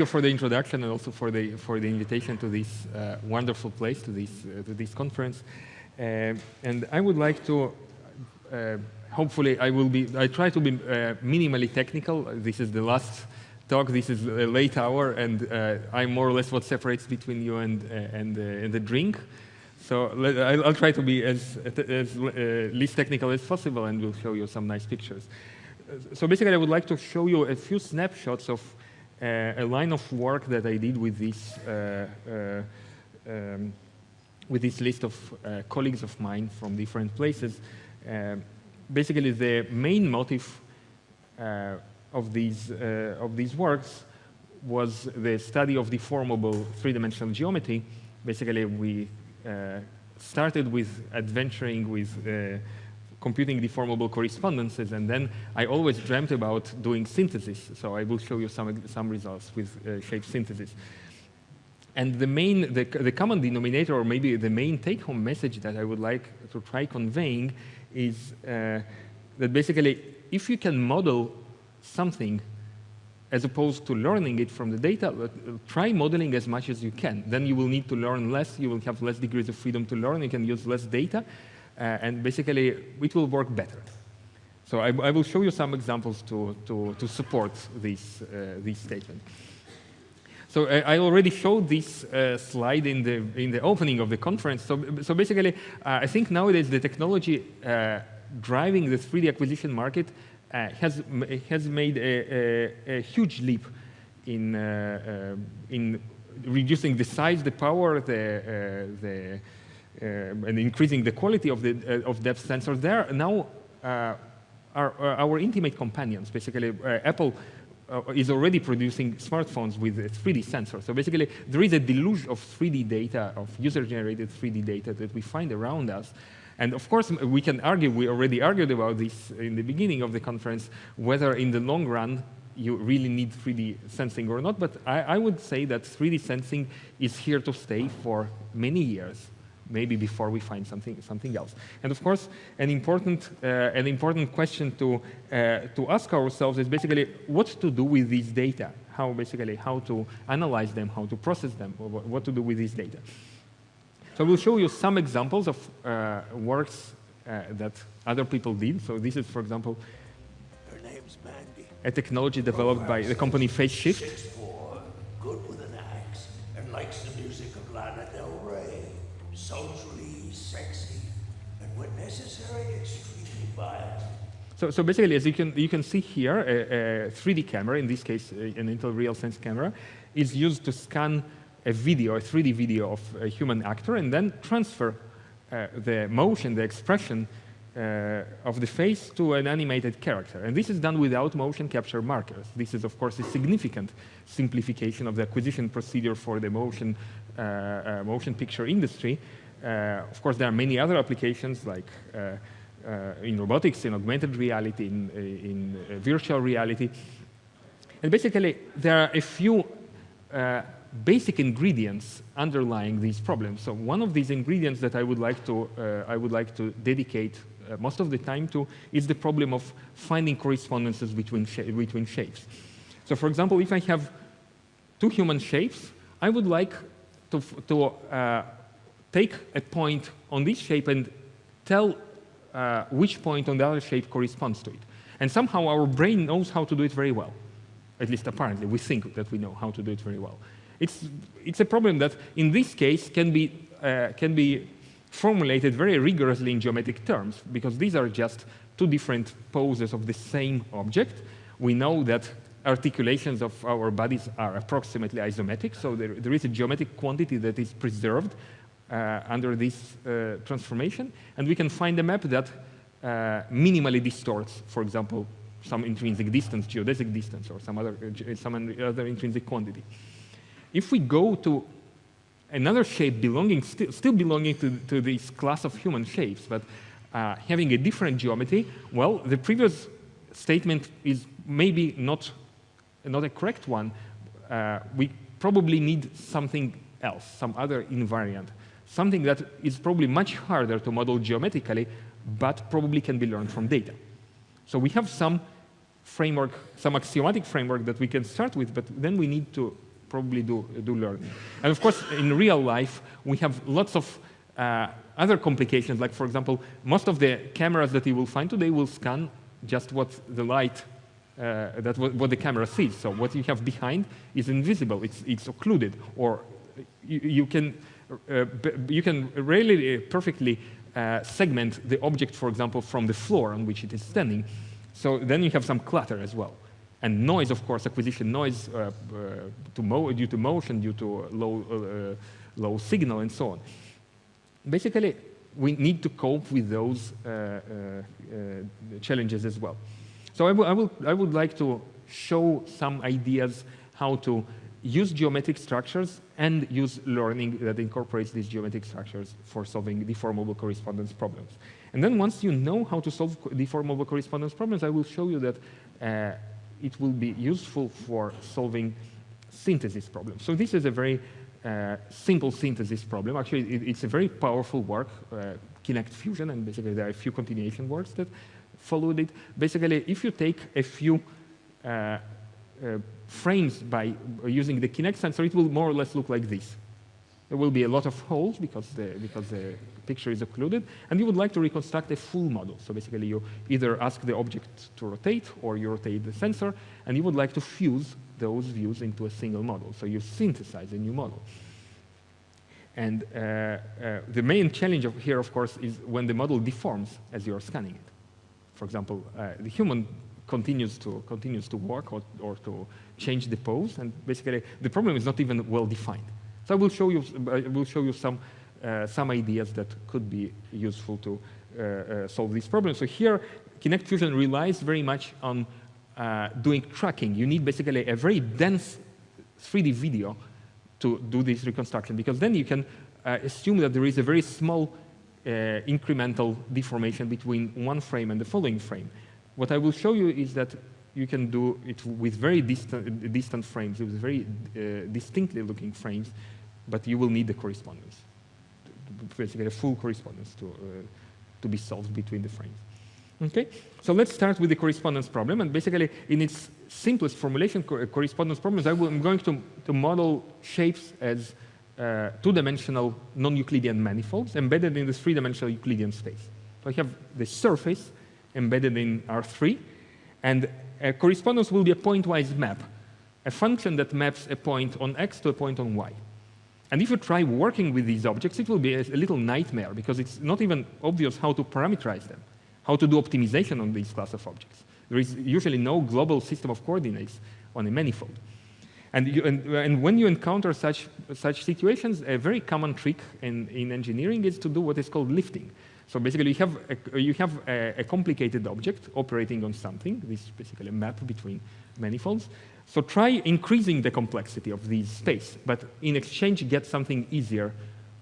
you for the introduction and also for the for the invitation to this uh, wonderful place, to this uh, to this conference. Uh, and I would like to, uh, hopefully, I will be. I try to be uh, minimally technical. This is the last talk. This is a late hour, and I'm more or less what separates between you and and, and the drink. So I'll, try to be as, as least technical as possible, and we'll show you some nice pictures. So basically, I would like to show you a few snapshots of a line of work that I did with this, uh, uh, um, with this list of colleagues of mine from different places. basically, the main motive of these, of these works was the study of deformable three-dimensional geometry. Basically, we uh, started with adventuring with uh, computing deformable correspondences, and then I always dreamt about doing synthesis. So I will show you some, some results with uh, shape synthesis. And the main, the, the common denominator, or maybe the main take-home message that I would like to try conveying is uh, that basically, if you can model something as opposed to learning it from the data, uh, try modeling as much as you can. Then you will need to learn less, you will have less degrees of freedom to learn, you can use less data, and basically it will work better. So I, I, will show you some examples to, to, to support this, uh, this statement. So uh, I already showed this uh, slide in the, in the opening of the conference. So, so basically, uh, I think nowadays the technology uh, driving the 3D acquisition market has, has made a, a, a huge leap in, in reducing the size, the power, the, the uh, and increasing the quality of the uh, of depth sensors there now uh, are, are, our intimate companions. Basically, Apple is already producing smartphones with a 3D sensor. So basically, there is a deluge of 3D data, of user-generated 3D data that we find around us. And of course, we can argue, we already argued about this in the beginning of the conference, whether in the long run you really need 3D sensing or not. But I, I would say that 3D sensing is here to stay for many years maybe before we find something, something else. And of course, an important, uh, an important question to, uh, to ask ourselves is basically what to do with these data, how basically, how to analyze them, how to process them, what to do with these data. So we'll show you some examples of uh, works uh, that other people did. So this is, for example, a technology developed by the company FaceShift. Good So, so basically, as you can, you can see here, a, a 3D camera, in this case, an Intel RealSense camera, is used to scan a video, a 3D video of a human actor, and then transfer uh, the motion, the expression uh, of the face to an animated character. And this is done without motion capture markers. This is, of course, a significant simplification of the acquisition procedure for the motion, uh, uh, motion picture industry. Uh, of course, there are many other applications like uh, in robotics, in augmented reality, in, in virtual reality. And basically, there are a few basic ingredients underlying these problems. So one of these ingredients that I would like to, uh, I would like to dedicate uh, most of the time to is the problem of finding correspondences between, sh between shapes. So for example, if I have two human shapes, I would like to, to uh, take a point on this shape and tell uh, which point on the other shape corresponds to it. And somehow our brain knows how to do it very well. At least apparently, we think that we know how to do it very well. It's, it's a problem that, in this case, can be, uh, can be formulated very rigorously in geometric terms, because these are just two different poses of the same object. We know that articulations of our bodies are approximately isometric, so there, there is a geometric quantity that is preserved under this uh, transformation, and we can find a map that uh, minimally distorts, for example, some intrinsic distance, geodesic distance, or some other, some other intrinsic quantity. If we go to another shape belonging, st still belonging to, to this class of human shapes, but uh, having a different geometry, well, the previous statement is maybe not, not a correct one. Uh, we probably need something else, some other invariant something that is probably much harder to model geometrically, but probably can be learned from data. So we have some framework, some axiomatic framework that we can start with, but then we need to probably do, do learning. And of course, in real life, we have lots of uh, other complications, like for example, most of the cameras that you will find today will scan just what the light, uh, that what, the camera sees. So what you have behind is invisible, it's, it's occluded, or you, you can, you can really uh, perfectly uh, segment the object, for example, from the floor on which it is standing. So then you have some clutter as well. And noise, of course, acquisition noise uh, to due to motion, due to low, low signal, and so on basically, we need to cope with those uh, uh, uh, challenges as well. So I, I, will, I would like to show some ideas how to use geometric structures and use learning that incorporates these geometric structures for solving deformable correspondence problems. And then once you know how to solve deformable correspondence problems, I will show you that uh, it will be useful for solving synthesis problems. So this is a very uh, simple synthesis problem. Actually, it, it's a very powerful work, uh, Kinect Fusion, and basically there are a few continuation works that followed it. Basically, if you take a few uh, uh frames by using the Kinect sensor, it will more or less look like this. There will be a lot of holes because the, because the picture is occluded, and you would like to reconstruct a full model. So basically, you either ask the object to rotate, or you rotate the sensor, and you would like to fuse those views into a single model. So you synthesize a new model. And uh, uh, the main challenge of here, of course, is when the model deforms as you're scanning it. For example, uh, the human continues to, continues to walk or, or to change the pose, and basically the problem is not even well defined. So I will show you, I will show you some, uh, some ideas that could be useful to uh, uh, solve this problem. So here, Kinect Fusion relies very much on uh, doing tracking, you need basically a very dense 3D video to do this reconstruction, because then you can uh, assume that there is a very small uh, incremental deformation between one frame and the following frame. What I will show you is that you can do it with very distant, distant frames, with very uh, distinctly looking frames, but you will need the correspondence, basically a full correspondence to, uh, to be solved between the frames. Okay, so let's start with the correspondence problem. And basically, in its simplest formulation, co correspondence problems, I am going to, to model shapes as uh, two-dimensional non-Euclidean manifolds embedded in this three-dimensional Euclidean space. So I have the surface embedded in R3, and a correspondence will be a pointwise map, a function that maps a point on X to a point on Y. And if you try working with these objects, it will be a, little nightmare because it's not even obvious how to parameterize them how to do optimization on these class of objects. There is usually no global system of coordinates on a manifold. And, you, and, and, when you encounter such, such situations, a very common trick in, in engineering is to do what is called lifting. So basically, you have, a, you have a, a, complicated object operating on something, this is basically a map between manifolds. So try increasing the complexity of this space, but in exchange, get something easier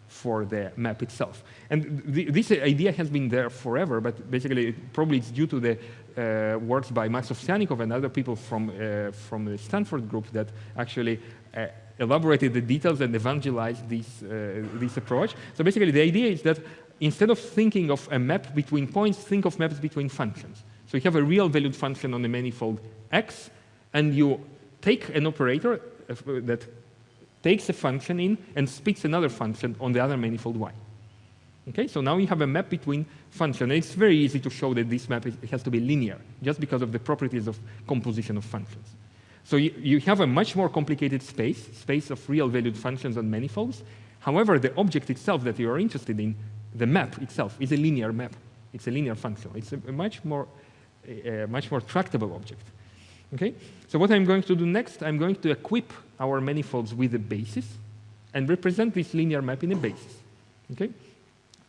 for the map itself. And th this idea has been there forever, but basically probably it's due to the uh, works by Maks Ovsjanikov and other people from, uh, from the Stanford group that actually uh, elaborated the details and evangelized this, uh, this approach. So basically the idea is that instead of thinking of a map between points, think of maps between functions. So you have a real valued function on the manifold x, and you take an operator uh, that takes a function in and spits another function on the other manifold y. Okay, so now you have a map between functions. It's very easy to show that this map is, has to be linear, just because of the properties of composition of functions. So you, you have a much more complicated space, space of real valued functions on manifolds. However, the object itself that you are interested in, the map itself, is a linear map. It's a linear function. It's a, much more, a much more tractable object. Okay? So what I'm going to do next, I'm going to equip our manifolds with a basis and represent this linear map in a basis. Okay?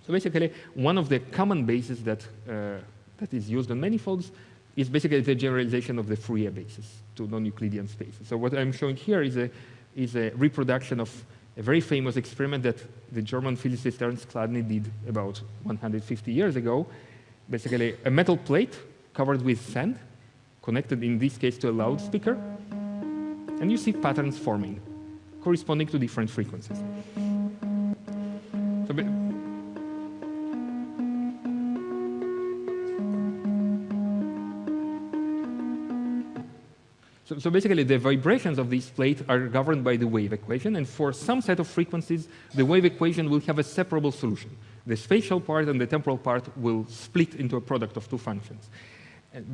So basically, one of the common bases that, uh, that is used on manifolds is basically the generalization of the Fourier basis to non-Euclidean spaces. So what I'm showing here is a, is a reproduction of a very famous experiment that the German physicist Ernst Chladni did about 150 years ago. Basically, a metal plate covered with sand connected in this case to a loudspeaker, and you see patterns forming, corresponding to different frequencies. So, So, basically, the vibrations of this plate are governed by the wave equation, and for some set of frequencies, the wave equation will have a separable solution. The spatial part and the temporal part will split into a product of two functions.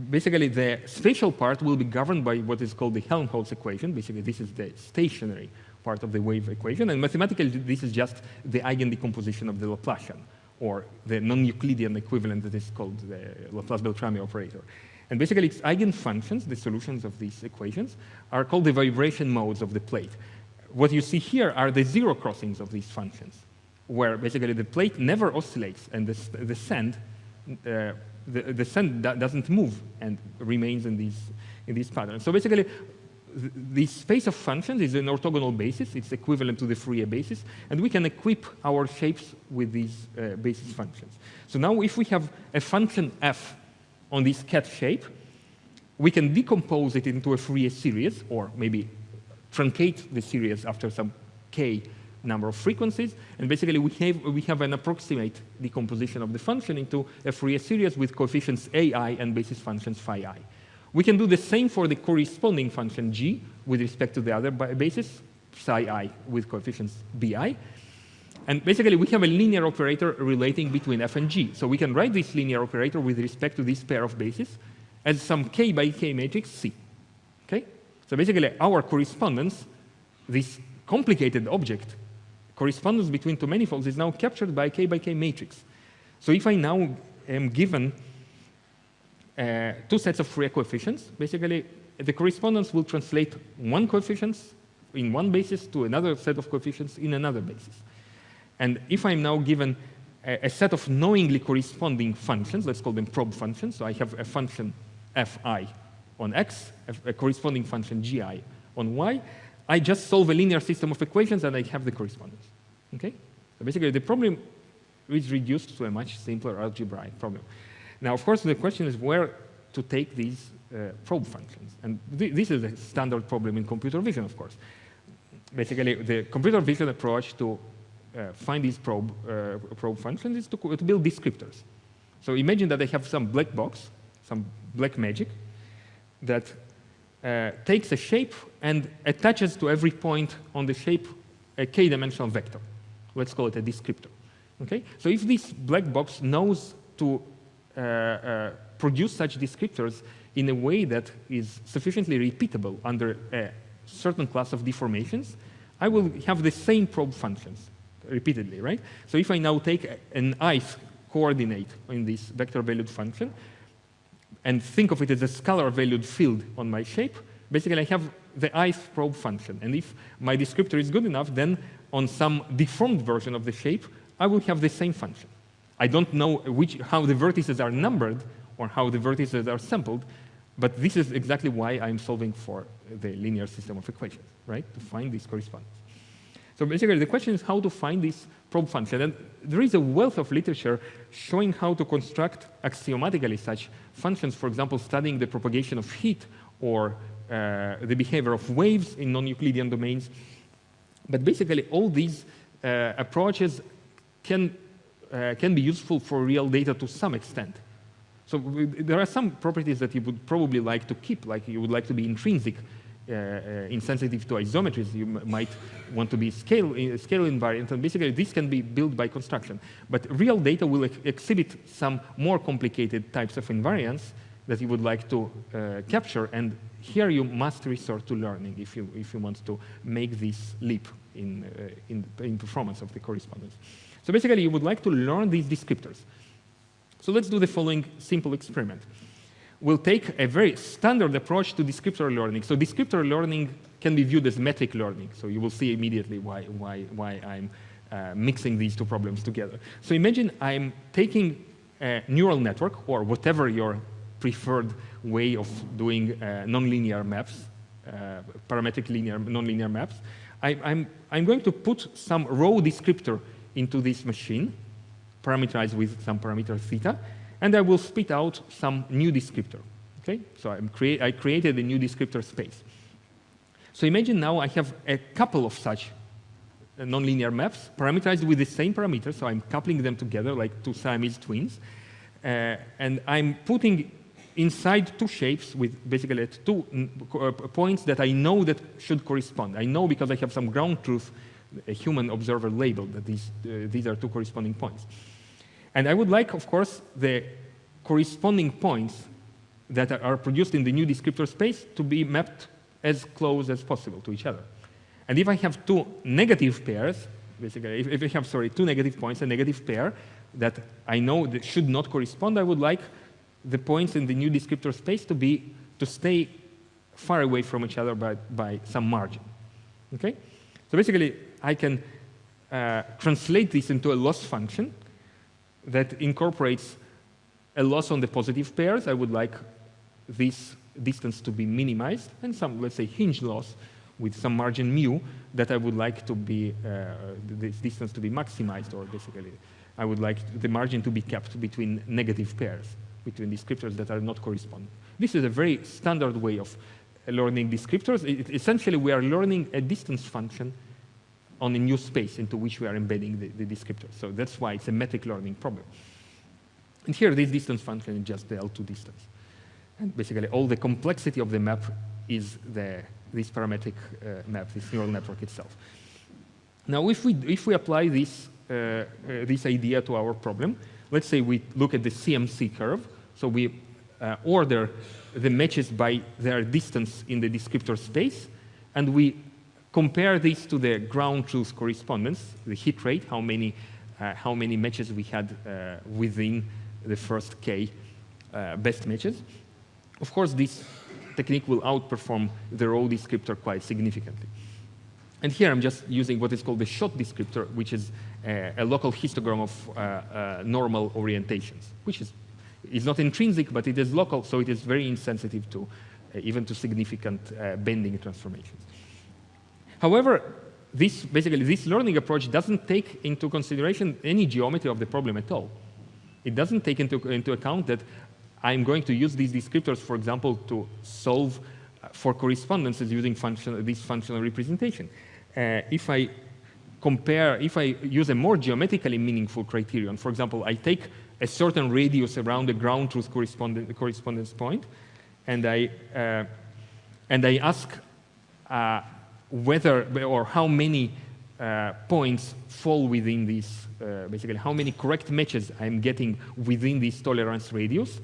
Basically, the spatial part will be governed by what is called the Helmholtz equation. Basically, this is the stationary part of the wave equation, and mathematically, this is just the eigendecomposition of the Laplacian, or the non-Euclidean equivalent that is called the Laplace-Beltrami operator. And basically, its eigenfunctions, the solutions of these equations, are called the vibration modes of the plate. What you see here are the zero crossings of these functions, where basically the plate never oscillates and the, the sand, uh, the, the sand doesn't move and remains in these, in these patterns. So basically, the space of functions is an orthogonal basis. It's equivalent to the Fourier basis. And we can equip our shapes with these uh, basis functions. So now if we have a function f on this cat shape, we can decompose it into a Fourier series, or maybe truncate the series after some k number of frequencies. And basically, we have, we have an approximate decomposition of the function into a Fourier series with coefficients ai and basis functions phi i. We can do the same for the corresponding function g with respect to the other basis, psi i with coefficients bi. And basically, we have a linear operator relating between f and g. So we can write this linear operator with respect to this pair of bases as some k by k matrix C. Okay? So basically, our correspondence, this complicated object, correspondence between two manifolds is now captured by k by k matrix. So if I now am given uh, two sets of Fourier coefficients, basically the correspondence will translate one coefficient in one basis to another set of coefficients in another basis. And if I'm now given a, a, set of knowingly corresponding functions, let's call them probe functions, so I have a function fi on x, a, a corresponding function gi on y, I just solve a linear system of equations and I have the correspondence. Okay? So basically the problem is reduced to a much simpler algebraic problem. Now, of course, the question is where to take these uh, probe functions. And th this is a standard problem in computer vision, of course. Basically, the computer vision approach to find these probe, uh, probe functions is to, to, build descriptors. So imagine that I have some black box, some black magic, that uh, takes a shape and attaches to every point on the shape a k-dimensional vector. Let's call it a descriptor. Okay? So if this black box knows to uh, uh, produce such descriptors in a way that is sufficiently repeatable under a certain class of deformations, I will have the same probe functions repeatedly, right? So if I now take an ith coordinate in this vector valued function and think of it as a scalar valued field on my shape, basically I have the ith probe function. And if my descriptor is good enough, then on some deformed version of the shape, I will have the same function. I don't know which, how the vertices are numbered or how the vertices are sampled, but this is exactly why I'm solving for the linear system of equations, right? To find this correspondence. So basically, the question is how to find this probe function. And there is a wealth of literature showing how to construct axiomatically such functions, for example, studying the propagation of heat or uh, the behavior of waves in non-Euclidean domains. But basically, all these uh, approaches can uh, can be useful for real data to some extent. So there are some properties that you would probably like to keep, like you would like to be intrinsic, insensitive to isometries. You might want to be scale, uh, scale invariant, and basically this can be built by construction. But real data will ex exhibit some more complicated types of invariance that you would like to uh, capture, and here you must resort to learning if you, if you want to make this leap in, uh, in, in performance of the correspondence. So basically, you would like to learn these descriptors. So let's do the following simple experiment. We'll take a very standard approach to descriptor learning. So descriptor learning can be viewed as metric learning. So you will see immediately why, why, why I'm uh, mixing these two problems together. So imagine I'm taking a neural network or whatever your preferred way of doing uh, nonlinear maps, uh, parametric linear, nonlinear maps. I, I'm, I'm going to put some raw descriptor into this machine, parameterized with some parameter theta, and I will spit out some new descriptor. Okay, so crea I created a new descriptor space. So imagine now I have a couple of such uh, nonlinear maps parameterized with the same parameter, so I'm coupling them together like two Siamese twins, uh, and I'm putting inside two shapes with basically two uh, points that I know that should correspond. I know because I have some ground truth, a human observer label that these, uh, these are two corresponding points. And I would like, of course, the corresponding points that are produced in the new descriptor space to be mapped as close as possible to each other. And if I have two negative pairs, basically, if, if I have, sorry, two negative points, a negative pair that I know that should not correspond, I would like the points in the new descriptor space to be to stay far away from each other by, by some margin. Okay? So basically, I can uh, translate this into a loss function that incorporates a loss on the positive pairs. I would like this distance to be minimized and some, let's say, hinge loss with some margin mu that I would like to be, uh, this distance to be maximized, or basically, I would like the margin to be kept between negative pairs, between descriptors that are not corresponding. This is a very standard way of learning descriptors. It, essentially, we are learning a distance function on a new space into which we are embedding the, the descriptor. So that's why it's a metric learning problem. And here, this distance function is just the L2 distance. And basically, all the complexity of the map is the, this parametric uh, map, this neural network itself. Now, if we, if we apply this, uh, uh, this idea to our problem, let's say we look at the CMC curve. So we uh, order the matches by their distance in the descriptor space, and we compare this to the ground truth correspondence, the hit rate, how many, uh, how many matches we had uh, within the first K best matches. Of course, this technique will outperform the raw descriptor quite significantly. And here I'm just using what is called the SHOT descriptor, which is a, a local histogram of uh, uh, normal orientations, which is, is not intrinsic, but it is local, so it is very insensitive to uh, even to significant uh, bending transformations. However, this, basically, this learning approach doesn't take into consideration any geometry of the problem at all. It doesn't take into, into account that I'm going to use these descriptors, for example, to solve uh, for correspondences using function, this functional representation. Uh, if I compare, if I use a more geometrically meaningful criterion, for example, I take a certain radius around the ground truth correspondence point, and I, uh, and I ask uh, whether or how many uh, points fall within this, uh, basically how many correct matches I'm getting within this tolerance radius,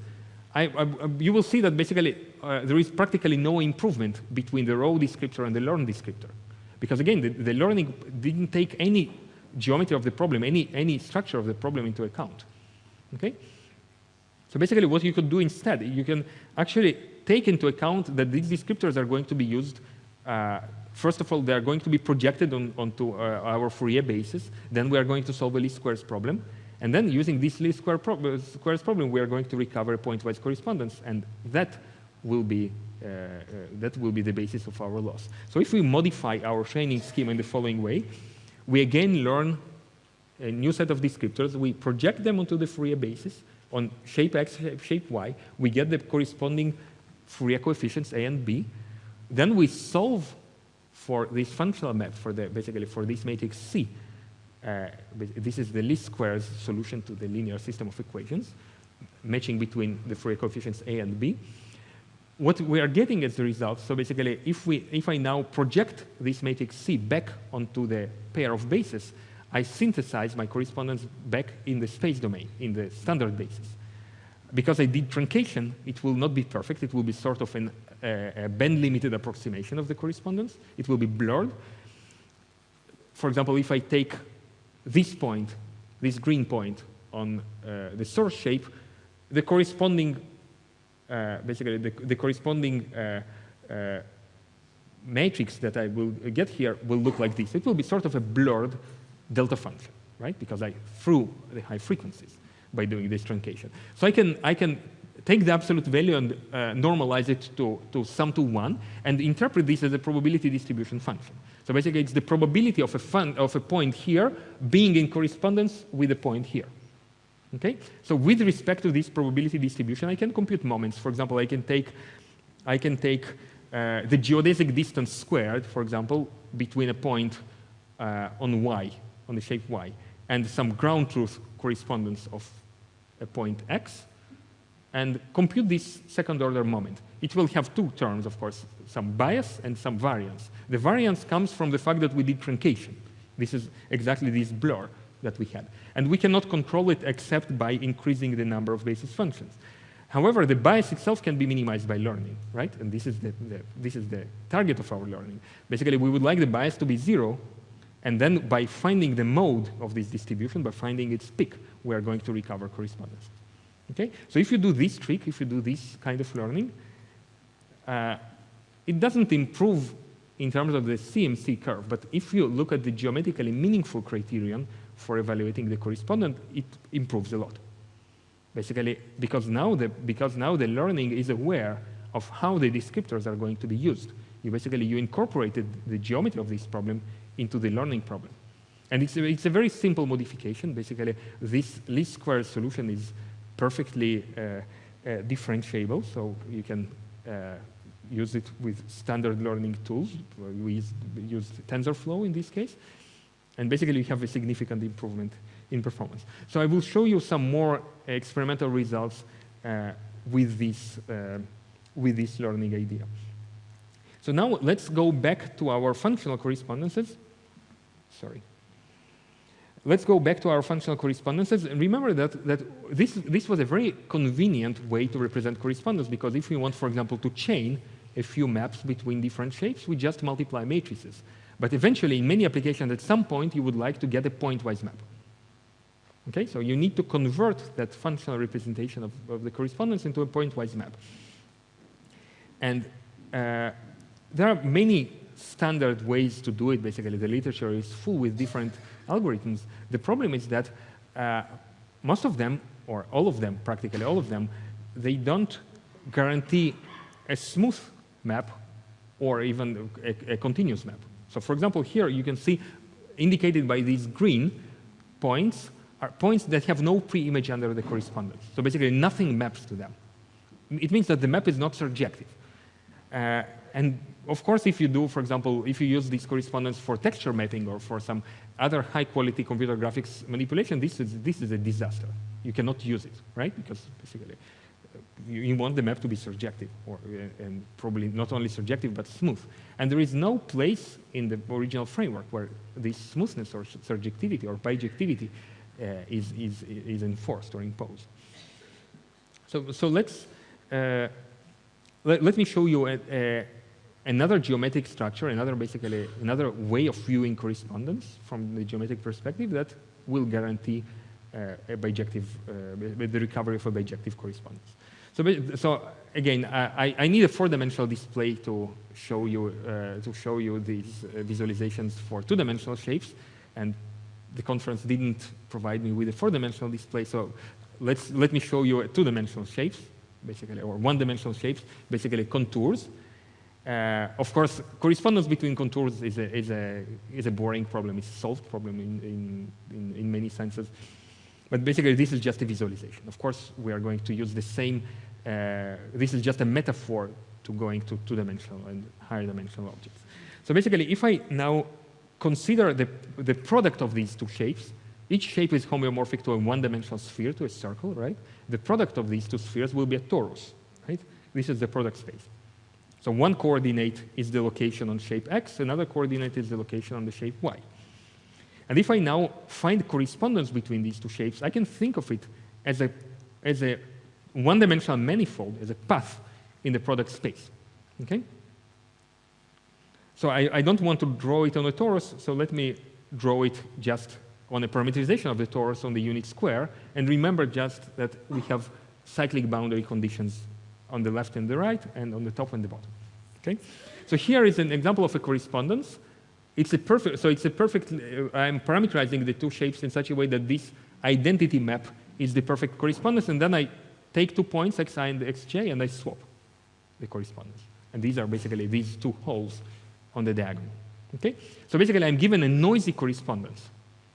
I, I, you will see that basically uh, there is practically no improvement between the raw descriptor and the learned descriptor. Because again, the, the, learning didn't take any geometry of the problem, any, any structure of the problem into account. Okay? So basically what you could do instead, you can actually take into account that these descriptors are going to be used, uh, first of all, they are going to be projected on, onto uh, our Fourier basis, then we are going to solve a least squares problem, and then using this least square uh, squares problem, we are going to recover a pointwise correspondence, and that will be uh, uh, that will be the basis of our loss. So if we modify our training scheme in the following way, we again learn a new set of descriptors. We project them onto the Fourier basis on shape x, shape y. We get the corresponding Fourier coefficients a and b. Then we solve for this functional map for the basically for this matrix C uh, this is the least squares solution to the linear system of equations, matching between the Fourier coefficients A and B. What we are getting as a result, so basically, if, we, if I now project this matrix C back onto the pair of bases, I synthesize my correspondence back in the space domain, in the standard basis. Because I did truncation, it will not be perfect. It will be sort of an, a band-limited approximation of the correspondence. It will be blurred. For example, if I take this point, this green point on uh, the source shape, the corresponding, uh, basically the, the corresponding uh, uh, matrix that I will get here will look like this. It will be sort of a blurred delta function, right? Because I threw the high frequencies by doing this truncation. So I can, I can take the absolute value and uh, normalize it to, to sum to 1 and interpret this as a probability distribution function. So basically, it's the probability of a, fun, of a point here being in correspondence with a point here. Okay? So with respect to this probability distribution, I can compute moments. For example, I can take, I can take uh, the geodesic distance squared, for example, between a point uh, on y, on the shape y, and some ground truth correspondence of a point x, and compute this second order moment. It will have two terms, of course, some bias and some variance. The variance comes from the fact that we did truncation. This is exactly this blur that we had. And we cannot control it except by increasing the number of basis functions. However, the bias itself can be minimized by learning, right? And this is the, the, this is the target of our learning. Basically, we would like the bias to be zero, and then by finding the mode of this distribution, by finding its peak, we are going to recover correspondence. Okay? So if you do this trick, if you do this kind of learning, uh, it doesn't improve in terms of the CMC curve, but if you look at the geometrically meaningful criterion for evaluating the correspondent, it improves a lot. Basically, because now the, because now the learning is aware of how the descriptors are going to be used. You basically, you incorporated the geometry of this problem into the learning problem. And it's a, it's a very simple modification. Basically, this least square solution is perfectly uh, uh, differentiable, so you can uh, use it with standard learning tools. We use, TensorFlow in this case. And basically, you have a significant improvement in performance. So I will show you some more experimental results uh, with, this, uh, with this learning idea. So now let's go back to our functional correspondences. Sorry. Let's go back to our functional correspondences. And remember that, that this, this was a very convenient way to represent correspondence because if we want, for example, to chain a few maps between different shapes, we just multiply matrices. But eventually, in many applications, at some point, you would like to get a pointwise map. Okay, so you need to convert that functional representation of, of the correspondence into a pointwise map. And uh, there are many standard ways to do it, basically. The literature is full with different algorithms. The problem is that uh, most of them, or all of them, practically all of them, they don't guarantee a smooth map or even a, a continuous map. So for example, here you can see indicated by these green points are points that have no pre-image under the correspondence. So basically nothing maps to them. It means that the map is not surjective. Uh, and of course, if you do, for example, if you use this correspondence for texture mapping or for some other high-quality computer graphics manipulation, this is, this is a disaster. You cannot use it, right? Because basically, uh, you, you, want the map to be surjective, or, uh, and probably not only surjective, but smooth. And there is no place in the original framework where this smoothness or surjectivity or bijectivity uh, is, is, is enforced or imposed. So, so let's, uh, let, let me show you a, a another geometric structure, another basically another way of viewing correspondence from the geometric perspective that will guarantee uh, a bijective, uh, the recovery of a bijective correspondence. So, so again, I, I need a four-dimensional display to show you uh, to show you these uh, visualizations for two-dimensional shapes, and the conference didn't provide me with a four-dimensional display. So let's let me show you two-dimensional shapes, basically, or one-dimensional shapes, basically contours. Uh, of course, correspondence between contours is a, is a, is a boring problem. It's a solved problem in, in, in, many senses. But basically, this is just a visualization. Of course, we are going to use the same, uh, this is just a metaphor to going to two-dimensional and higher dimensional objects. So basically, if I now consider the, the product of these two shapes, each shape is homeomorphic to a one-dimensional sphere, to a circle, right? The product of these two spheres will be a torus, right? This is the product space. So one coordinate is the location on shape x, another coordinate is the location on the shape y. And if I now find correspondence between these two shapes, I can think of it as a, as a one-dimensional manifold, as a path in the product space. Okay? So I, I, don't want to draw it on a torus, so let me draw it just on a parameterization of the torus on the unit square, and remember just that we have cyclic boundary conditions on the left and the right, and on the top and the bottom. Okay? So here is an example of a correspondence. It's a perfect, so it's a perfect, uh, I'm parameterizing the two shapes in such a way that this identity map is the perfect correspondence, and then I take two points, xi and xj, and I swap the correspondence. And these are basically these two holes on the diagonal. Okay? So basically, I'm given a noisy correspondence.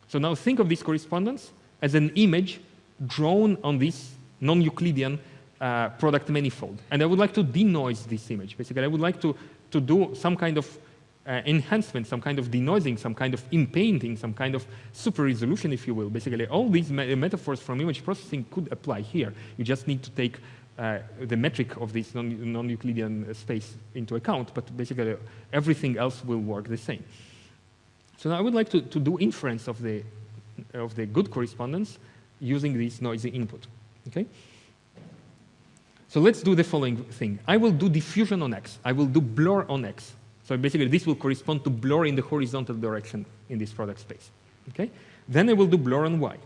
So now think of this correspondence as an image drawn on this non-Euclidean uh, product manifold. And I would like to denoise this image. Basically, I would like to, to do some kind of uh, enhancement, some kind of denoising, some kind of inpainting, some kind of super resolution, if you will. Basically, all these me metaphors from image processing could apply here. You just need to take uh, the metric of this non-Euclidean non space into account, but basically everything else will work the same. So now I would like to, to do inference of the, of the good correspondence using this noisy input. Okay? So let's do the following thing. I will do diffusion on x. I will do blur on x. So basically, this will correspond to blur in the horizontal direction in this product space. Okay? Then I will do blur on y,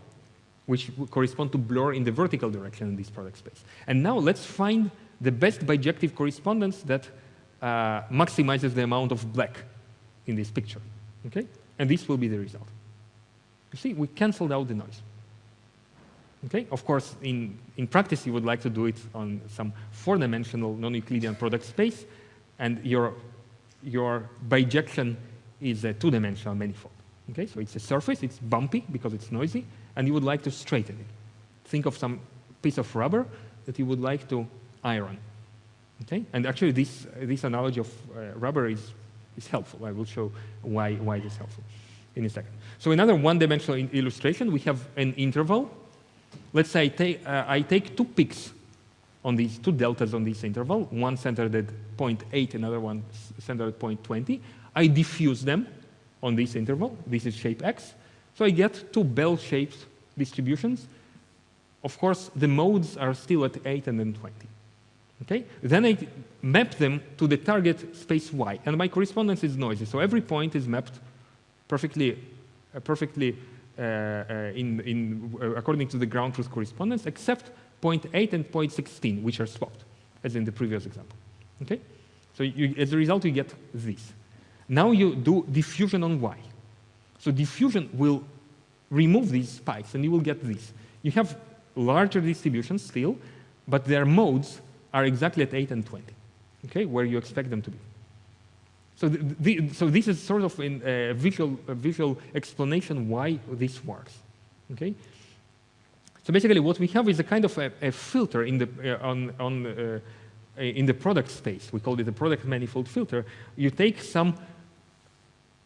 which will correspond to blur in the vertical direction in this product space. And now let's find the best bijective correspondence that uh, maximizes the amount of black in this picture. Okay? And this will be the result. You see, we canceled out the noise. Okay? Of course, in, in practice, you would like to do it on some four-dimensional non-Euclidean product space, and your, your bijection is a two-dimensional manifold. Okay? So it's a surface, it's bumpy because it's noisy, and you would like to straighten it. Think of some piece of rubber that you would like to iron. Okay? And actually, this, this analogy of uh, rubber is, is helpful. I will show why, why it is helpful in a second. So another one-dimensional illustration, we have an interval Let's say I take, uh, I take two peaks on these two deltas on this interval, one centered at 0.8, another one centered at 0.20. I diffuse them on this interval. This is shape x. So I get two bell-shaped distributions. Of course, the modes are still at 8 and then 20. Okay? Then I map them to the target space y, and my correspondence is noisy. So every point is mapped perfectly, uh, perfectly in, in, uh, according to the ground truth correspondence, except 0.8 and 0.16, which are swapped, as in the previous example. Okay? So you, as a result, you get this. Now you do diffusion on y. So diffusion will remove these spikes, and you will get this. You have larger distributions still, but their modes are exactly at 8 and 20, okay, where you expect them to be. So, the, the, so this is sort of a visual, visual explanation why this works. Okay. So basically, what we have is a kind of a, a filter in the uh, on on uh, in the product space. We call it a product manifold filter. You take some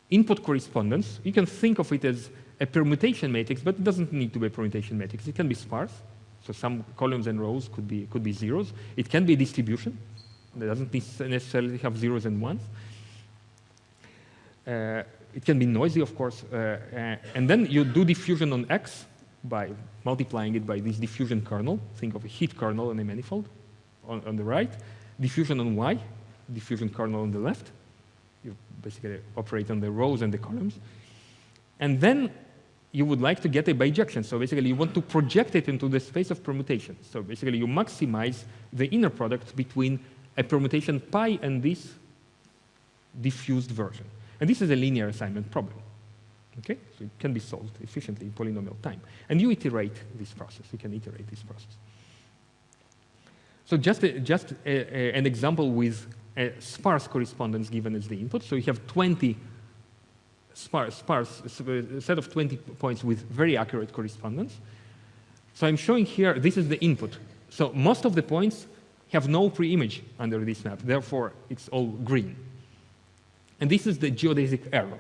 input correspondence. You can think of it as a permutation matrix, but it doesn't need to be a permutation matrix. It can be sparse. So some columns and rows could be could be zeros. It can be a distribution. It doesn't necessarily have zeros and ones. Uh, it can be noisy, of course. Uh, uh, and then you do diffusion on X by multiplying it by this diffusion kernel. Think of a heat kernel in a manifold on, on the right. Diffusion on Y, diffusion kernel on the left. You basically operate on the rows and the columns. And then you would like to get a bijection. So basically, you want to project it into the space of permutation. So basically, you maximize the inner product between a permutation pi and this diffused version. And this is a linear assignment problem. Okay? So it can be solved efficiently in polynomial time. And you iterate this process. You can iterate this process. So just, a, just a, a, an example with a sparse correspondence given as the input. So you have 20 sparse, sparse set of 20 points with very accurate correspondence. So I'm showing here, this is the input. So most of the points have no pre-image under this map. Therefore, it's all green. And this is the geodesic error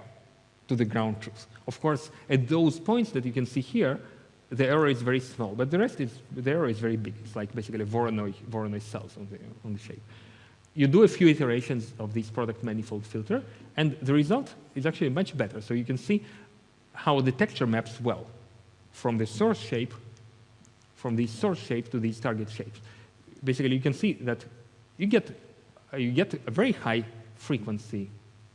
to the ground truth. Of course, at those points that you can see here, the error is very small, but the rest is, the error is very big. It's like basically Voronoi, Voronoi cells on the, on the shape. You do a few iterations of this product manifold filter, and the result is actually much better. So you can see how the texture maps well from the source shape, from the source shape to these target shapes. Basically, you can see that you get, you get a very high frequency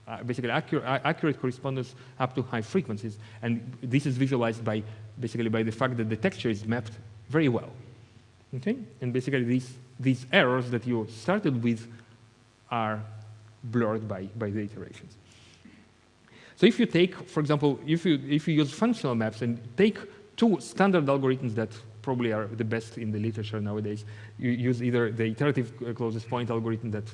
uh, basically accurate, accurate correspondence up to high frequencies. And this is visualized by basically by the fact that the texture is mapped very well. Okay? And basically these, these errors that you started with are blurred by, by the iterations. So if you take, for example, if you, if you use functional maps and take two standard algorithms that probably are the best in the literature nowadays, you use either the iterative closest point algorithm that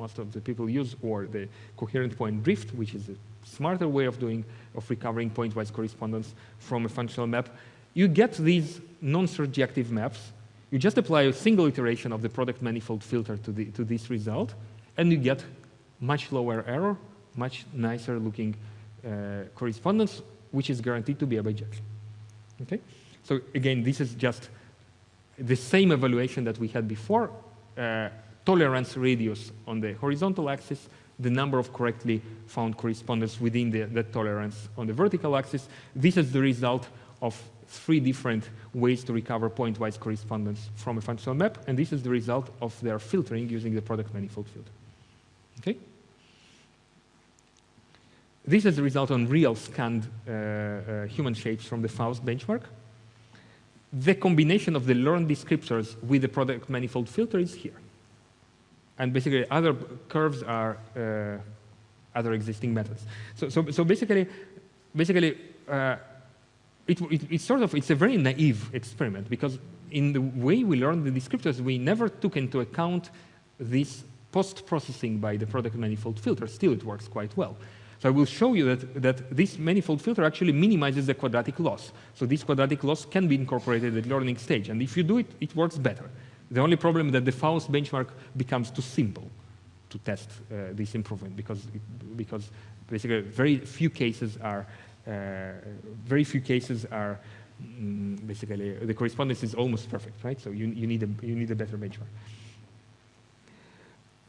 most of the people use, or the coherent point drift, which is a smarter way of doing, of recovering pointwise correspondence from a functional map, you get these non-surjective maps. You just apply a single iteration of the product manifold filter to, the, to this result, and you get much lower error, much nicer looking uh, correspondence, which is guaranteed to be a bijection. Okay? So again, this is just the same evaluation that we had before, uh, tolerance radius on the horizontal axis, the number of correctly found correspondence within the, tolerance on the vertical axis. This is the result of three different ways to recover pointwise correspondence from a functional map, and this is the result of their filtering using the product manifold filter. Okay? This is the result on real scanned uh, uh, human shapes from the FAUST benchmark. The combination of the learned descriptors with the product manifold filter is here. And basically, other curves are uh, other existing methods. So, so, so basically, basically uh, it, it, it's sort of, it's a very naive experiment because in the way we learned the descriptors, we never took into account this post-processing by the product manifold filter. Still, it works quite well. So I will show you that, that this manifold filter actually minimizes the quadratic loss. So this quadratic loss can be incorporated at learning stage. And if you do it, it works better. The only problem is that the FAUST benchmark becomes too simple to test uh, this improvement because, because basically very few cases are, uh, very few cases are mm, basically, the correspondence is almost perfect, right? So you, you, need, a, you need a better benchmark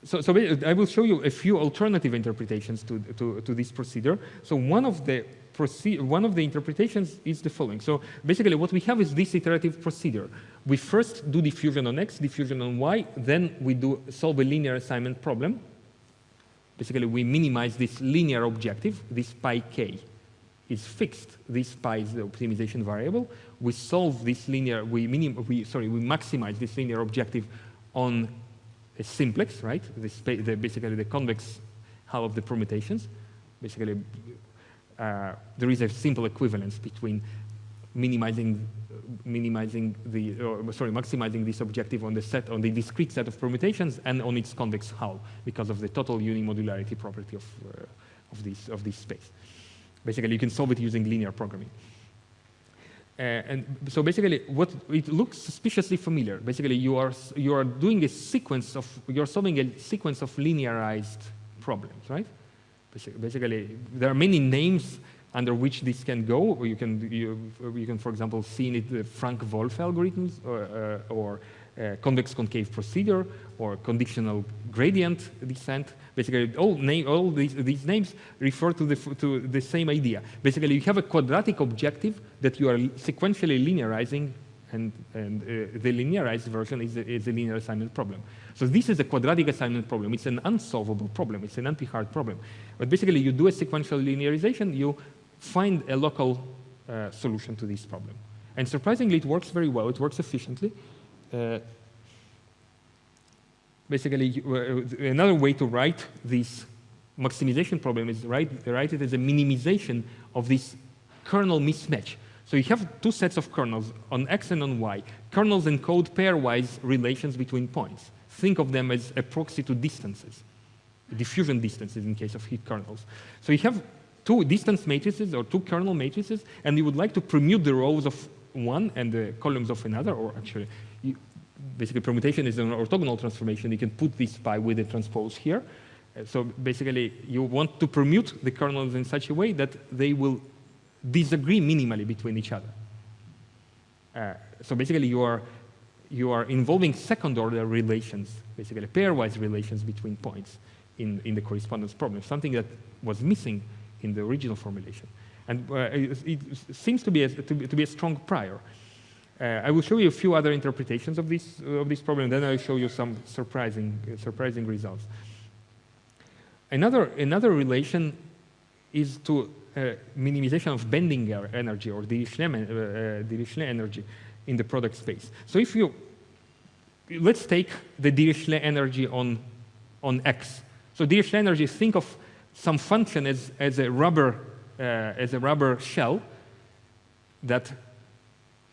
so, so, I will show you a few alternative interpretations to, to, to this procedure. So one of the one of the interpretations is the following. So basically what we have is this iterative procedure. We first do diffusion on x, diffusion on y, then we do solve a linear assignment problem. Basically we minimize this linear objective, this pi k is fixed. This pi is the optimization variable. We solve this linear, we, minim, we sorry, we maximize this linear objective on a simplex, right? The, the, basically the convex hull of the permutations. Basically, uh, there is a simple equivalence between minimizing minimizing the or, sorry maximizing this objective on the set on the discrete set of permutations and on its convex hull because of the total unimodularity property of uh, of this of this space. Basically, you can solve it using linear programming. Uh, and so basically, what it looks suspiciously familiar. Basically, you are you are doing a sequence of you're solving a sequence of linearized problems, right? Basically, there are many names under which this can go. You can you, you can, for example, see in it the Frank-Wolfe algorithms or, uh, or uh, convex concave procedure or conditional gradient descent. Basically, all, name, all these, these names refer to the, to the same idea. Basically, you have a quadratic objective that you are sequentially linearizing, and, and uh, the linearized version is a, is a linear assignment problem. So this is a quadratic assignment problem. It's an unsolvable problem. It's an NP-hard problem. But basically, you do a sequential linearization, you find a local uh, solution to this problem. And surprisingly, it works very well. It works efficiently. Uh, basically, uh, another way to write this maximization problem is write, write it as a minimization of this kernel mismatch. So you have two sets of kernels on x and on y. Kernels encode pairwise relations between points. Think of them as a proxy to distances, diffusion distances in case of heat kernels. So you have two distance matrices or two kernel matrices, and you would like to permute the rows of one and the columns of another, or actually you, basically permutation is an orthogonal transformation. You can put this pi with a transpose here. So basically, you want to permute the kernels in such a way that they will disagree minimally between each other. Uh, so basically, you are you are involving second-order relations, basically pairwise relations between points in, in the correspondence problem, something that was missing in the original formulation. And uh, it, it, seems to be, a, to, be, to be a strong prior. Uh, I will show you a few other interpretations of this, of this problem, and then I'll show you some surprising, surprising results. Another, another relation is to minimization of bending energy or Dirichlet, uh, Dirichlet energy in the product space. So if you, let's take the Dirichlet energy on, on X. So Dirichlet energy, think of some function as, as, a rubber, uh, as a rubber shell that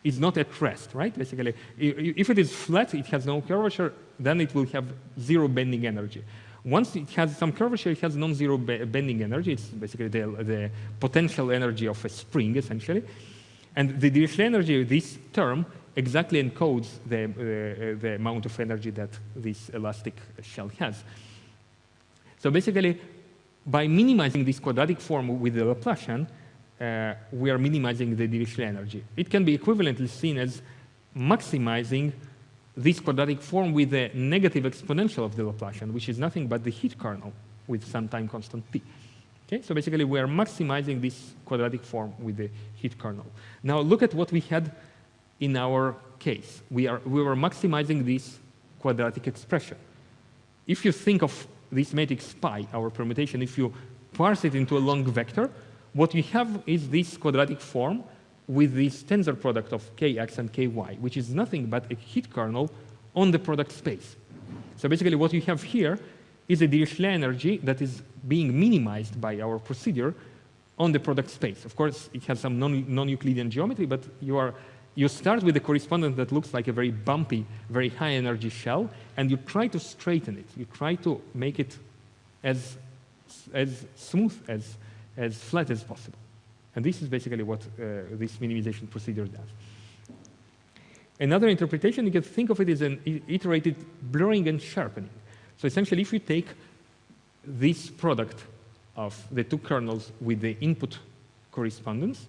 is not at rest, right? Basically, if it is flat, it has no curvature, then it will have zero bending energy. Once it has some curvature, it has non-zero bending energy. It's basically the, the, potential energy of a spring, essentially. And the Dirichlet energy, this term, exactly encodes the, uh, the amount of energy that this elastic shell has. So basically, by minimizing this quadratic form with the Laplacian, uh, we are minimizing the Dirichlet energy. It can be equivalently seen as maximizing this quadratic form with the negative exponential of the Laplacian, which is nothing but the heat kernel with some time constant t. Okay, so basically we are maximizing this quadratic form with the heat kernel. Now look at what we had in our case. We, are, we were maximizing this quadratic expression. If you think of this matrix pi, our permutation, if you parse it into a long vector, what we have is this quadratic form with this tensor product of kx and ky, which is nothing but a heat kernel on the product space. So basically what you have here is a Dirichlet energy that is being minimized by our procedure on the product space. Of course, it has some non-Euclidean non geometry, but you, are, you start with a correspondence that looks like a very bumpy, very high energy shell, and you try to straighten it. You try to make it as, as smooth, as, as flat as possible. And this is basically what uh, this minimization procedure does. Another interpretation, you can think of it as an iterated blurring and sharpening. So essentially, if you take this product of the two kernels with the input correspondence,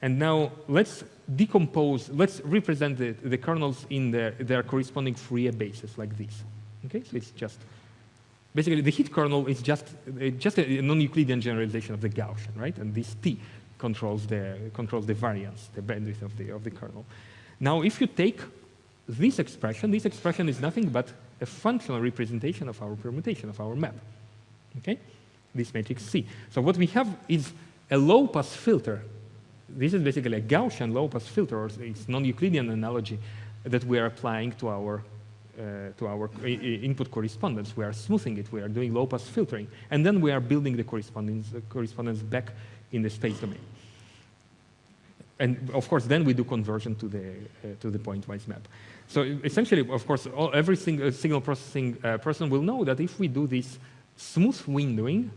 and now let's decompose, let's represent the, the kernels in their, their corresponding Fourier bases like this. Okay, so it's just, basically the heat kernel is just, just a non-Euclidean generalization of the Gaussian, right? And this T controls the, controls the variance, the bandwidth of the, of the kernel. Now, if you take this expression, this expression is nothing but a functional representation of our permutation, of our map. Okay? This matrix C. So what we have is a low-pass filter. This is basically a Gaussian low-pass filter, or it's non-Euclidean analogy that we are applying to our uh, to our input correspondence. We are smoothing it. We are doing low-pass filtering, and then we are building the correspondence uh, correspondence back in the space domain. And of course, then we do conversion to the uh, to the pointwise map. So essentially, of course, all, every single signal processing uh, person will know that if we do this smooth windowing,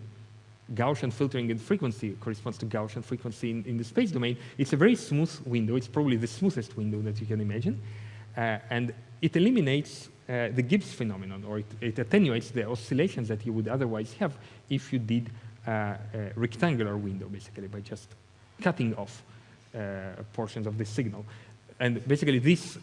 Gaussian filtering in frequency corresponds to Gaussian frequency in, in, the space domain. It's a very smooth window. It's probably the smoothest window that you can imagine. Uh, and it eliminates uh, the Gibbs phenomenon, or it, it, attenuates the oscillations that you would otherwise have if you did uh, a rectangular window, basically, by just cutting off portions of the signal. And basically, this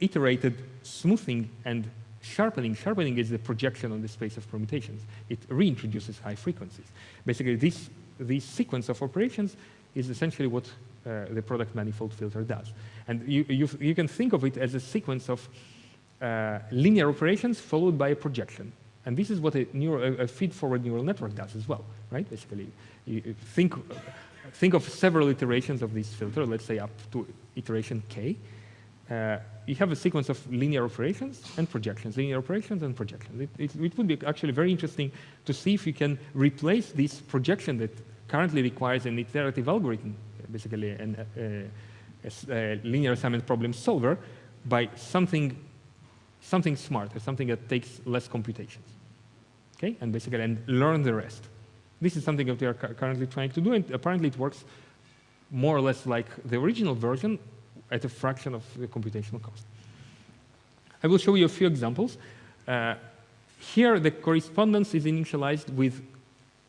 iterated smoothing and sharpening. Sharpening is the projection on the space of permutations. It reintroduces high frequencies. Basically, this, this sequence of operations is essentially what uh, the product manifold filter does. And you, you, you, can think of it as a sequence of uh, linear operations followed by a projection. And this is what a, neuro, a feed-forward neural network does as well, right? Basically, you think, think of several iterations of this filter, let's say up to iteration k, uh, you have a sequence of linear operations and projections, linear operations and projections. It, it, it, would be actually very interesting to see if you can replace this projection that currently requires an iterative algorithm, basically an, uh, a, a linear assignment problem solver, by something, something smarter, something that takes less computations. Okay, and basically and learn the rest. This is something that we are currently trying to do, and apparently it works more or less like the original version, at a fraction of the computational cost. I will show you a few examples. Uh, here, the correspondence is initialized with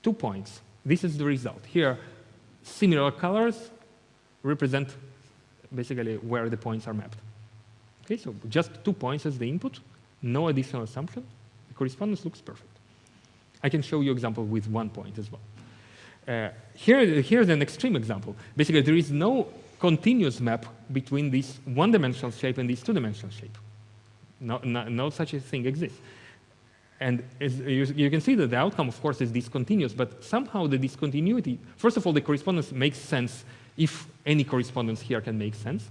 two points. This is the result. Here, similar colors represent basically where the points are mapped. Okay, so just two points as the input, no additional assumption. The correspondence looks perfect. I can show you example with one point as well. Uh, here, here's an extreme example. Basically, there is no continuous map between this one-dimensional shape and this two-dimensional shape. No, no, no, such a thing exists. And you, you, can see that the outcome, of course, is discontinuous, but somehow the discontinuity, first of all, the correspondence makes sense if any correspondence here can make sense.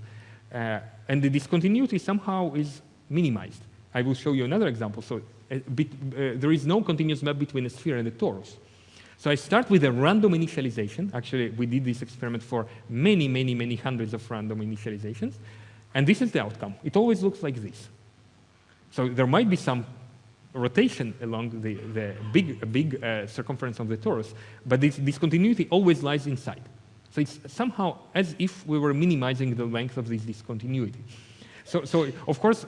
Uh, and the discontinuity somehow is minimized. I will show you another example. So uh, bit, uh, there is no continuous map between a sphere and a torus. So I start with a random initialization. Actually, we did this experiment for many, many, many hundreds of random initializations. And this is the outcome. It always looks like this. So there might be some rotation along the, the big, big uh, circumference of the torus, but this discontinuity always lies inside. So it's somehow as if we were minimizing the length of this discontinuity. So, so of course,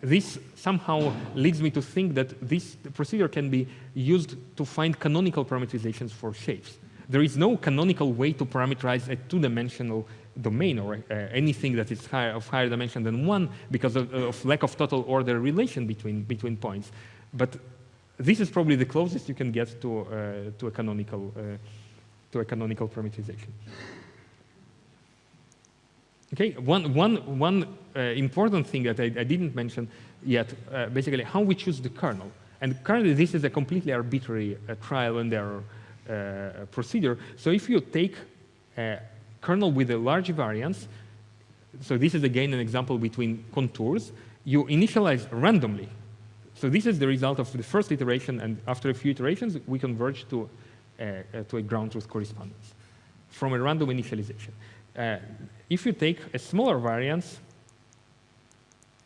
this somehow leads me to think that this procedure can be used to find canonical parameterizations for shapes. There is no canonical way to parameterize a two-dimensional domain or uh, anything that is higher, of higher dimension than one because of, of, lack of total order relation between, between points. But this is probably the closest you can get to, uh, to, a, canonical, uh, to a canonical parameterization. Okay, one, one, one uh, important thing that I, I, didn't mention yet, uh, basically how we choose the kernel. And currently this is a completely arbitrary uh, trial and error uh, procedure. So if you take a kernel with a large variance, so this is again an example between contours, you initialize randomly. So this is the result of the first iteration, and after a few iterations, we converge to, to a ground truth correspondence from a random initialization. Uh, if you take a smaller variance,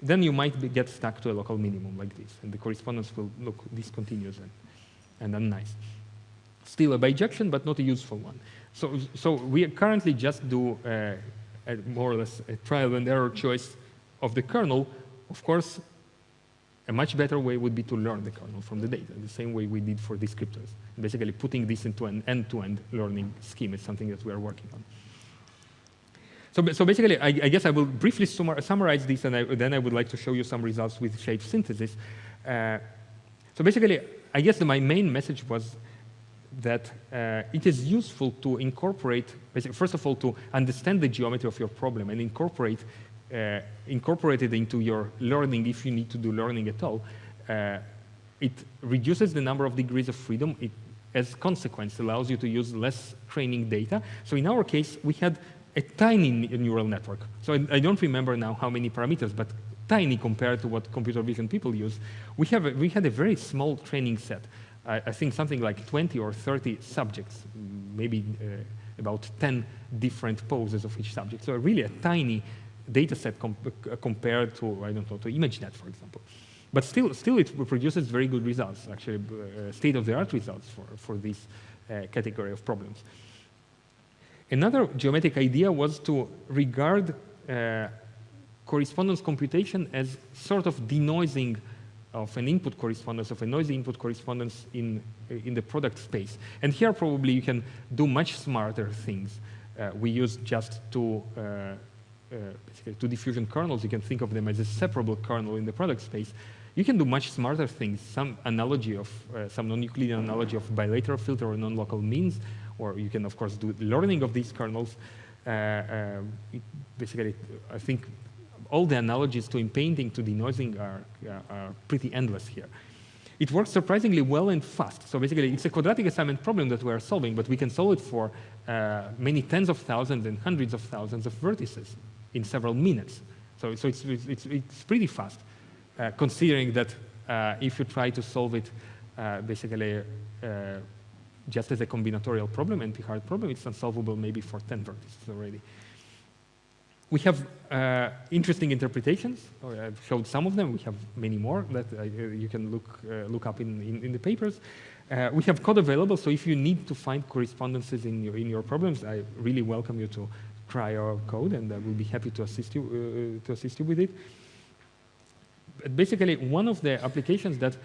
then you might be, get stuck to a local minimum like this, and the correspondence will look discontinuous and, and unnice. Still a bijection, but not a useful one. So, so we currently just do uh, a, more or less a trial and error choice of the kernel. Of course, a much better way would be to learn the kernel from the data, the same way we did for descriptors. Basically, putting this into an end-to-end -end learning scheme is something that we are working on. So, so basically, I, I, guess I will briefly summarize this, and I, then I would like to show you some results with shape synthesis. Uh, so basically, I guess my main message was that uh, it is useful to incorporate, first of all, to understand the geometry of your problem and incorporate, uh, incorporate it into your learning if you need to do learning at all. Uh, it reduces the number of degrees of freedom. It, as consequence, allows you to use less training data. So in our case, we had a tiny neural network. So I, I, don't remember now how many parameters, but tiny compared to what computer vision people use. We, have a, we had a very small training set. I, I, think something like 20 or 30 subjects, maybe uh, about 10 different poses of each subject. So really a tiny data set com uh, compared to, I don't know, to ImageNet, for example. But still, still it produces very good results, actually uh, state-of-the-art results for, for this uh, category of problems. Another geometric idea was to regard uh, correspondence computation as sort of denoising of an input correspondence, of a noisy input correspondence in, in the product space. And here probably you can do much smarter things. Uh, we use just two, uh, uh, basically two diffusion kernels. You can think of them as a separable kernel in the product space. You can do much smarter things, some analogy of, uh, some non-Euclidean analogy of bilateral filter or non-local means, or you can, of course, do learning of these kernels. Uh, uh, basically, I think all the analogies to painting to denoising are, uh, are pretty endless here. It works surprisingly well and fast. So basically, it's a quadratic assignment problem that we are solving, but we can solve it for uh, many tens of thousands and hundreds of thousands of vertices in several minutes. So, so it's, it's, it's pretty fast, considering that uh, if you try to solve it basically just as a combinatorial problem, NP-hard problem, it's unsolvable maybe for 10 vertices already. We have uh, interesting interpretations. Oh, I've showed some of them. We have many more that uh, you can look, uh, look up in, in, in the papers. Uh, we have code available, so if you need to find correspondences in your, in your problems, I really welcome you to try our code, and I will be happy to assist you, uh, to assist you with it. Basically, one of the applications that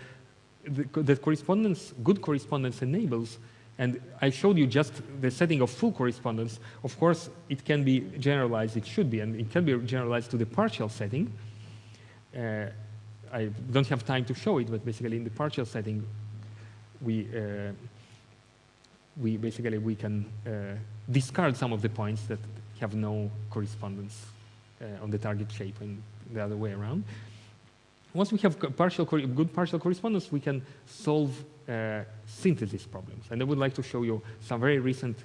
the, that correspondence, good correspondence enables, and I showed you just the setting of full correspondence. Of course, it can be generalized, it should be, and it can be generalized to the partial setting. Uh, I don't have time to show it, but basically in the partial setting, we, uh, we basically we can uh, discard some of the points that have no correspondence uh, on the target shape and the other way around. Once we have partial good partial correspondence, we can solve uh, synthesis problems. And I would like to show you some very recent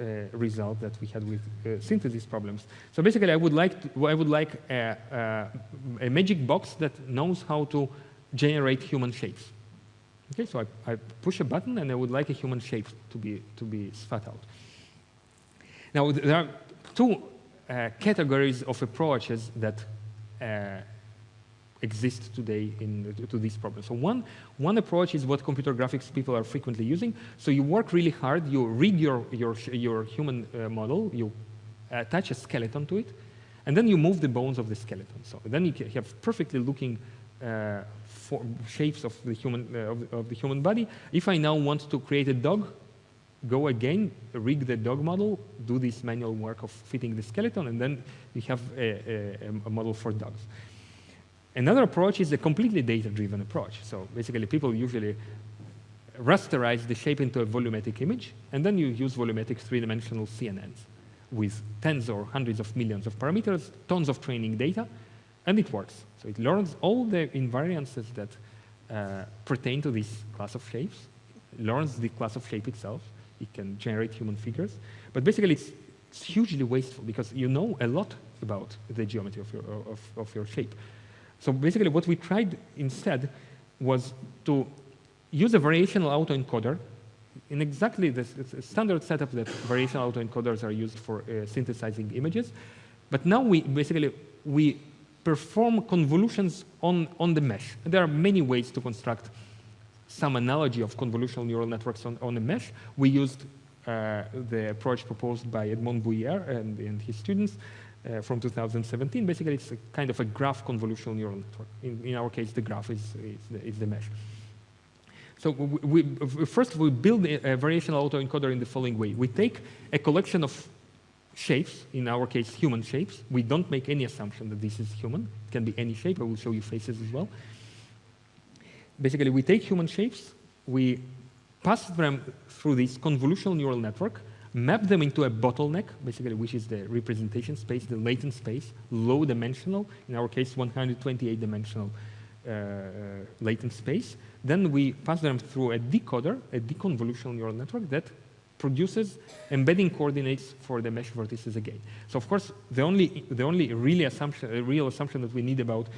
uh, result that we had with uh, synthesis problems. So basically, I would like to, I would like a, a, a, magic box that knows how to generate human shapes. Okay, so I, I, push a button, and I would like a human shape to be to be spat out. Now there are two uh, categories of approaches that uh, exist today in, to this problem. So one, one approach is what computer graphics people are frequently using. So you work really hard, you read your, your, your human uh, model, you attach a skeleton to it, and then you move the bones of the skeleton. So then you have perfectly looking uh, shapes of the, human, uh, of, of, the human body. If I now want to create a dog, go again, rig the dog model, do this manual work of fitting the skeleton, and then you have a, a, a model for dogs. Another approach is a completely data-driven approach. So basically, people usually rasterize the shape into a volumetric image, and then you use volumetric three-dimensional CNNs with tens or hundreds of millions of parameters, tons of training data, and it works. So it learns all the invariances that uh, pertain to this class of shapes, learns the class of shape itself, it can generate human figures, but basically it's, it's hugely wasteful because you know a lot about the geometry of your, of, of your shape. So basically what we tried instead was to use a variational autoencoder in exactly the standard setup that variational autoencoders are used for uh, synthesizing images. But now we basically we perform convolutions on, on the mesh. And there are many ways to construct some analogy of convolutional neural networks on, on a mesh. We used uh, the approach proposed by Edmond Boyer and, and his students uh, from 2017. Basically, it's a kind of a graph convolutional neural network. In, in our case, the graph is, is, the, is the mesh. So we, we, first we build a, a variational autoencoder in the following way. We take a collection of shapes, in our case human shapes. We don't make any assumption that this is human. It can be any shape. I will show you faces as well. Basically, we take human shapes, we pass them through this convolutional neural network, map them into a bottleneck, basically, which is the representation space, the latent space, low dimensional, in our case, 128 dimensional uh, latent space. Then we pass them through a decoder, a deconvolutional neural network that produces embedding coordinates for the mesh vertices again. So of course, the only, the only really assumption, real assumption that we need about,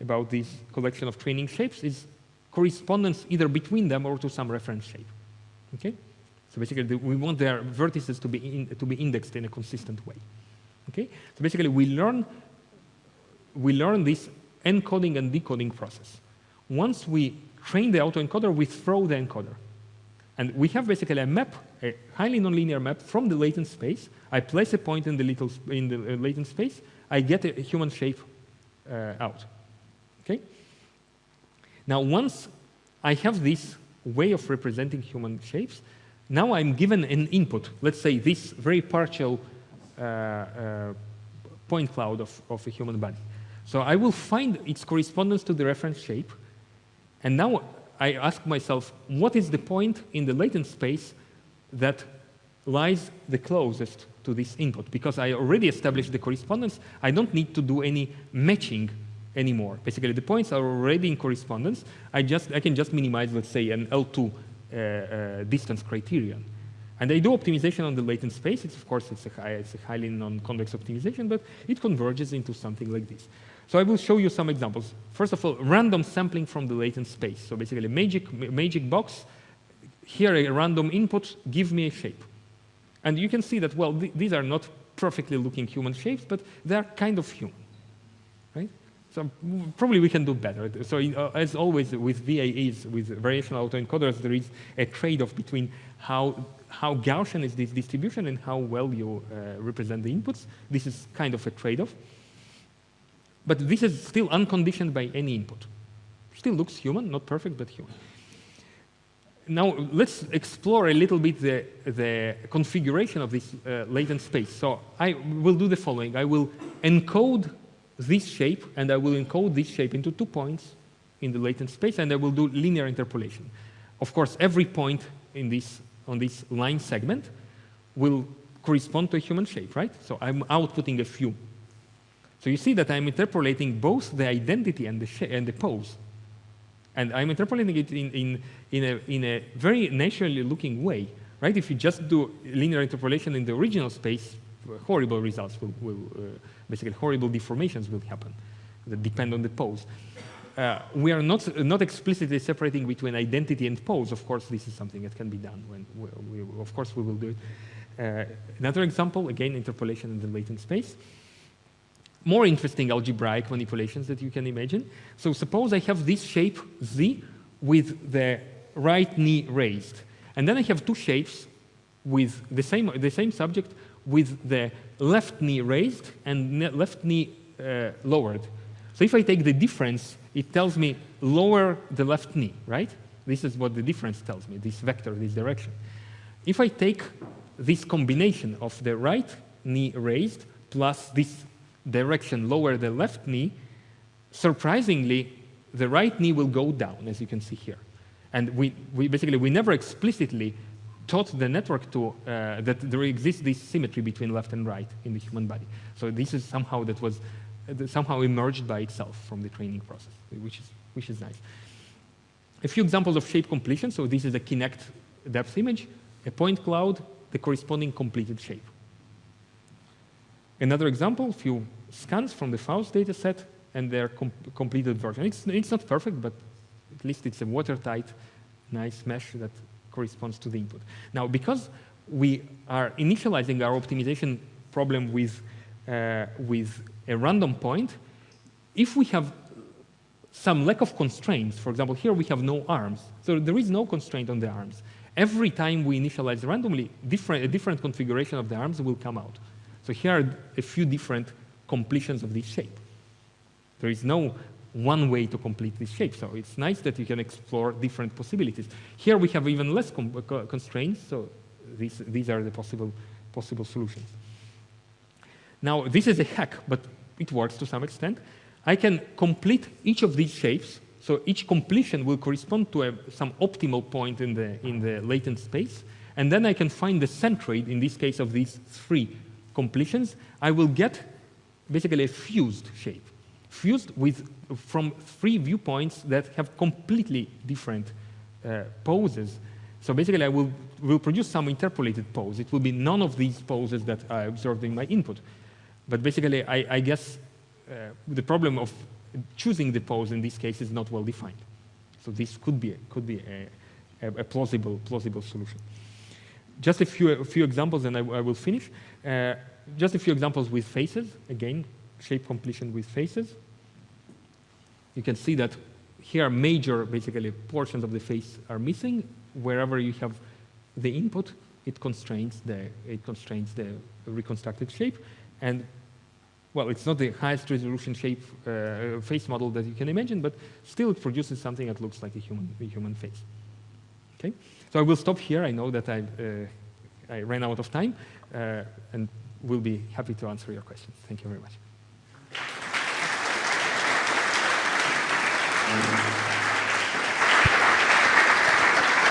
about this collection of training shapes is correspondence either between them or to some reference shape. Okay? So basically, the, we want their vertices to be, in, to be indexed in a consistent way. Okay? So basically, we learn, we learn this encoding and decoding process. Once we train the autoencoder, we throw the encoder. And we have basically a map, a highly nonlinear map from the latent space. I place a point in the, little in the uh, latent space. I get a, human shape uh, out. Okay? Now, once I have this way of representing human shapes, now I'm given an input. Let's say this very partial uh, uh, point cloud of, of a human body. So I will find its correspondence to the reference shape. And now I ask myself, what is the point in the latent space that lies the closest to this input? Because I already established the correspondence, I don't need to do any matching anymore. Basically, the points are already in correspondence. I, just, I can just minimize, let's say, an L2 uh, uh, Uh, uh, distance criterion. And they do optimization on the latent space. It's, of course, it's a, high, it's a highly non-convex optimization, but it converges into something like this. So I will show you some examples. First of all, random sampling from the latent space. So basically, magic, magic box, here a random input, give me a shape. And you can see that, well, th these are not perfectly looking human shapes, but they're kind of human? So probably we can do better. So uh, as always with VAEs, with variational autoencoders, there is a trade-off between how, how Gaussian is this distribution and how well you uh, represent the inputs. This is kind of a trade-off. But this is still unconditioned by any input. Still looks human, not perfect, but human. Now, let's explore a little bit the, the configuration of this uh, latent space. So I will do the following. I will encode this shape, and I will encode this shape into two points in the latent space, and I will do linear interpolation. Of course, every point in this, on this line segment will correspond to a human shape, right? So I'm outputting a few so you see that I'm interpolating both the identity and the, and the pose. And I'm interpolating it in, in, in, a, in a very naturally looking way. Right? If you just do linear interpolation in the original space, horrible results will, will uh, basically horrible deformations will happen that depend on the pose. Uh, we are not, not explicitly separating between identity and pose. Of course, this is something that can be done. When we, we, of course, we will do it. Uh, another example, again, interpolation in the latent space more interesting algebraic manipulations that you can imagine. So suppose I have this shape Z with the right knee raised. And then I have two shapes with the same, the same subject with the left knee raised and left knee uh, lowered. So if I take the difference, it tells me lower the left knee, right? This is what the difference tells me, this vector, this direction. If I take this combination of the right knee raised plus this direction lower the left knee, surprisingly, the right knee will go down, as you can see here. And we, we basically, we never explicitly taught the network to, uh, that there exists this symmetry between left and right in the human body. So this is somehow that was somehow emerged by itself from the training process, which is, which is nice. A few examples of shape completion. So this is a Kinect depth image, a point cloud, the corresponding completed shape. Another example, few scans from the Faust dataset and their com completed version. It's, it's not perfect, but at least it's a watertight, nice mesh that corresponds to the input. Now, because we are initializing our optimization problem with, uh, with a random point, if we have some lack of constraints, for example, here we have no arms, so there is no constraint on the arms. Every time we initialize randomly, different, a different configuration of the arms will come out. So here are a few different completions of this shape. There is no one way to complete this shape, so it's nice that you can explore different possibilities. Here we have even less constraints, so these, these are the possible, possible solutions. Now, this is a hack, but it works to some extent. I can complete each of these shapes, so each completion will correspond to a, some optimal point in the, in the latent space, and then I can find the centroid, in this case of these three completions, I will get basically a fused shape. Fused with, from three viewpoints that have completely different uh, poses. So basically, I will, will produce some interpolated pose. It will be none of these poses that I observed in my input. But basically, I, I guess uh, the problem of choosing the pose in this case is not well defined. So this could be, could be a, a, plausible, plausible solution. Just a few, a few examples and I, I will finish. Uh, just a few examples with faces. Again, shape completion with faces. You can see that here major, basically, portions of the face are missing. Wherever you have the input, it constrains the, it constrains the reconstructed shape. And well, it's not the highest resolution shape uh, face model that you can imagine, but still it produces something that looks like a human, a human face. Okay? So I will stop here. I know that I, uh, I ran out of time, uh, and will be happy to answer your questions. Thank you very much. Thank you.